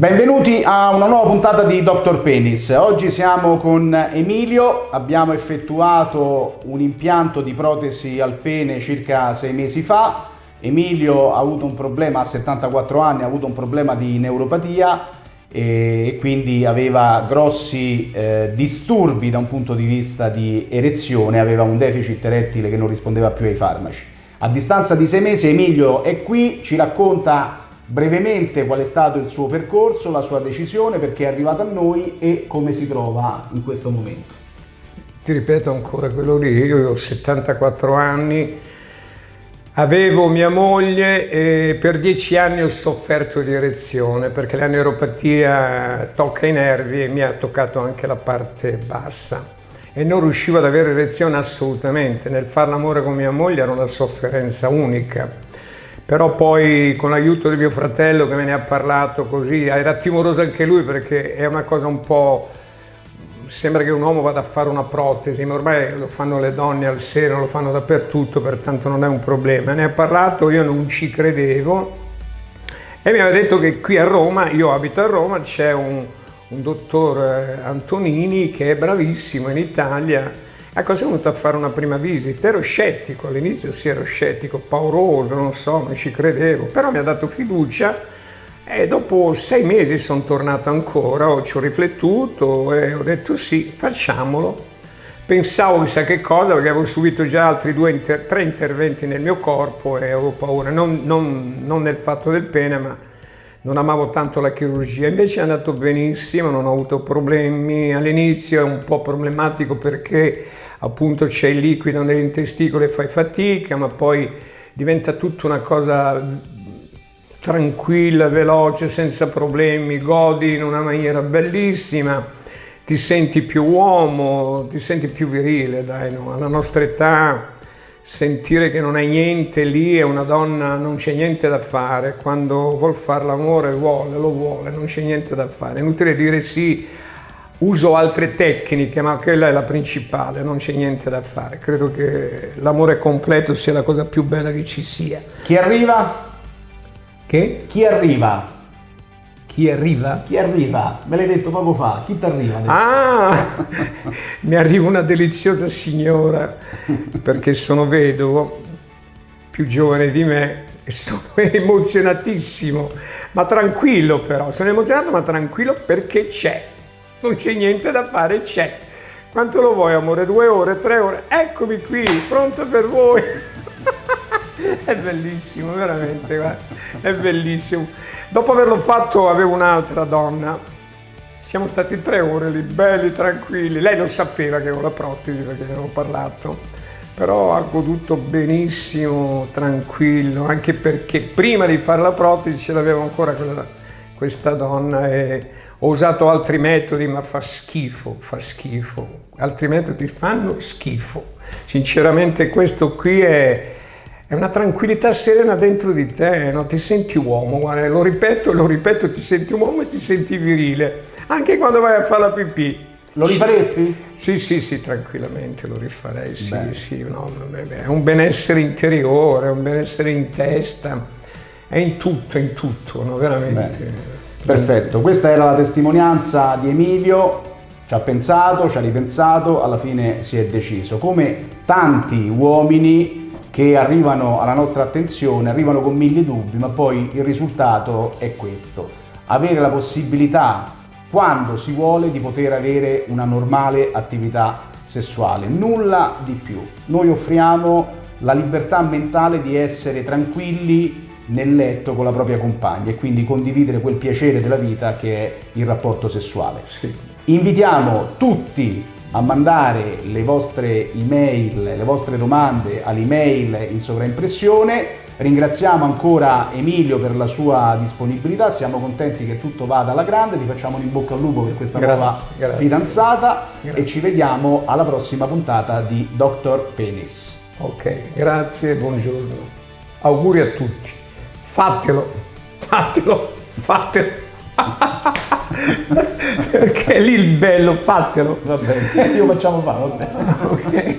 Benvenuti a una nuova puntata di Dr. Penis. Oggi siamo con Emilio, abbiamo effettuato un impianto di protesi al pene circa sei mesi fa. Emilio ha avuto un problema, a 74 anni, ha avuto un problema di neuropatia e quindi aveva grossi eh, disturbi da un punto di vista di erezione, aveva un deficit erettile che non rispondeva più ai farmaci. A distanza di sei mesi Emilio è qui, ci racconta brevemente qual è stato il suo percorso, la sua decisione, perché è arrivato a noi e come si trova in questo momento. Ti ripeto ancora quello lì, io ho 74 anni, avevo mia moglie e per dieci anni ho sofferto di erezione perché la neuropatia tocca i nervi e mi ha toccato anche la parte bassa e non riuscivo ad avere erezione assolutamente, nel fare l'amore con mia moglie era una sofferenza unica però poi con l'aiuto di mio fratello che me ne ha parlato così, era timoroso anche lui perché è una cosa un po'... sembra che un uomo vada a fare una protesi, ma ormai lo fanno le donne al seno, lo fanno dappertutto, pertanto non è un problema. Ne ha parlato, io non ci credevo e mi aveva detto che qui a Roma, io abito a Roma, c'è un, un dottor eh, Antonini che è bravissimo in Italia Ecco, sono venuto a fare una prima visita, ero scettico, all'inizio sì ero scettico, pauroso, non so, non ci credevo, però mi ha dato fiducia e dopo sei mesi sono tornato ancora, ci ho riflettuto e ho detto sì, facciamolo. Pensavo chissà che cosa, perché avevo subito già altri due, inter tre interventi nel mio corpo e avevo paura, non, non, non nel fatto del pene, ma non amavo tanto la chirurgia, invece è andato benissimo, non ho avuto problemi, all'inizio è un po' problematico perché appunto c'è il liquido nell'intesticolo e fai fatica, ma poi diventa tutta una cosa tranquilla, veloce, senza problemi, godi in una maniera bellissima, ti senti più uomo, ti senti più virile, dai, no? alla nostra età sentire che non hai niente lì e una donna non c'è niente da fare, quando vuol fare l'amore vuole, lo vuole, non c'è niente da fare, è inutile dire sì uso altre tecniche, ma quella è la principale, non c'è niente da fare. Credo che l'amore completo sia la cosa più bella che ci sia. Chi arriva? Che? Chi arriva? Chi arriva? Chi arriva? Me l'hai detto poco fa. Chi ti arriva? Ah, mi arriva una deliziosa signora, perché sono vedovo, più giovane di me, e sono emozionatissimo, ma tranquillo però. Sono emozionato ma tranquillo perché c'è non c'è niente da fare, c'è. Quanto lo vuoi amore? Due ore, tre ore? Eccomi qui, pronto per voi. È bellissimo, veramente, guarda. è bellissimo. Dopo averlo fatto avevo un'altra donna. Siamo stati tre ore lì, belli, tranquilli. Lei non sapeva che avevo la protesi perché ne avevo parlato, però ha goduto benissimo, tranquillo, anche perché prima di fare la protesi ce l'avevo ancora quella, questa donna e ho usato altri metodi, ma fa schifo, fa schifo. Altri metodi fanno schifo. Sinceramente questo qui è, è una tranquillità serena dentro di te, no? ti senti uomo, guarda, lo ripeto, lo ripeto, ti senti uomo e ti senti virile, anche quando vai a fare la pipì. Lo rifaresti? Sì, sì, sì, tranquillamente lo rifarei, sì, sì, no, è un benessere interiore, è un benessere in testa, è in tutto, è in tutto, no? veramente. Bene. Perfetto, questa era la testimonianza di Emilio, ci ha pensato, ci ha ripensato, alla fine si è deciso. Come tanti uomini che arrivano alla nostra attenzione, arrivano con mille dubbi, ma poi il risultato è questo. Avere la possibilità, quando si vuole, di poter avere una normale attività sessuale, nulla di più. Noi offriamo la libertà mentale di essere tranquilli nel letto con la propria compagna e quindi condividere quel piacere della vita che è il rapporto sessuale. Sì. Invitiamo tutti a mandare le vostre email, le vostre domande all'email in sovraimpressione. Ringraziamo ancora Emilio per la sua disponibilità, siamo contenti che tutto vada alla grande, ti facciamo un in bocca al lupo per questa grazie, nuova grazie. fidanzata grazie. e ci vediamo alla prossima puntata di Dr. Penis. Ok, grazie buongiorno. Auguri a tutti. Fatelo, fatelo, fatelo. Perché lì il bello, fatelo. Va bene, io facciamo fare, va bene. ok.